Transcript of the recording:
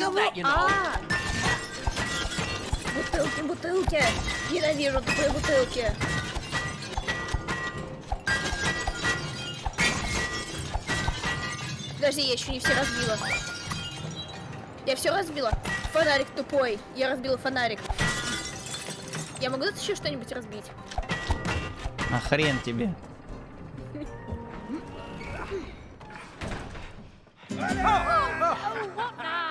кого? that, you know. А! Бутылки, бутылки! Ненавижу тупые бутылки! Подожди, я еще не все разбила. Я все разбила. Фонарик тупой. Я разбила фонарик. Я могу тут еще что-нибудь разбить? А хрен тебе. Oh, oh, oh, what now?